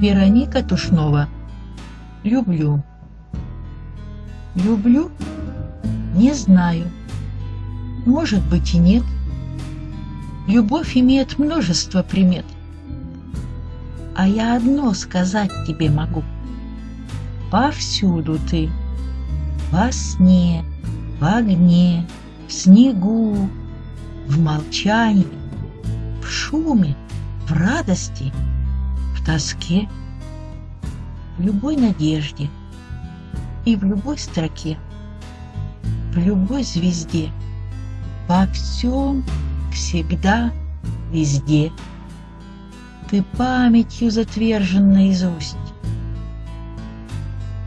Вероника Тушнова. Люблю. Люблю? Не знаю. Может быть и нет. Любовь имеет множество примет. А я одно сказать тебе могу. Повсюду ты. Во сне, в огне, в снегу, в молчании, в шуме, в радости — в тоске, в любой надежде и в любой строке, в любой звезде, во всем, всегда, везде. Ты памятью затвержен наизусть,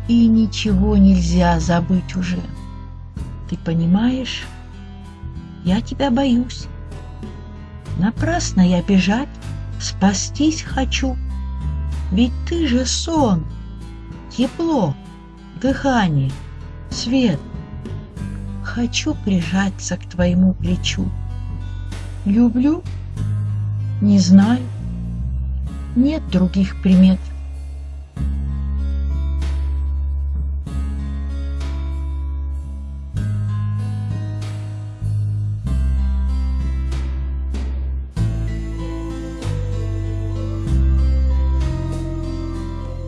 и ничего нельзя забыть уже. Ты понимаешь, я тебя боюсь. Напрасно я бежать, спастись хочу. Ведь ты же сон, тепло, дыхание, свет. Хочу прижаться к твоему плечу. Люблю? Не знаю. Нет других примет.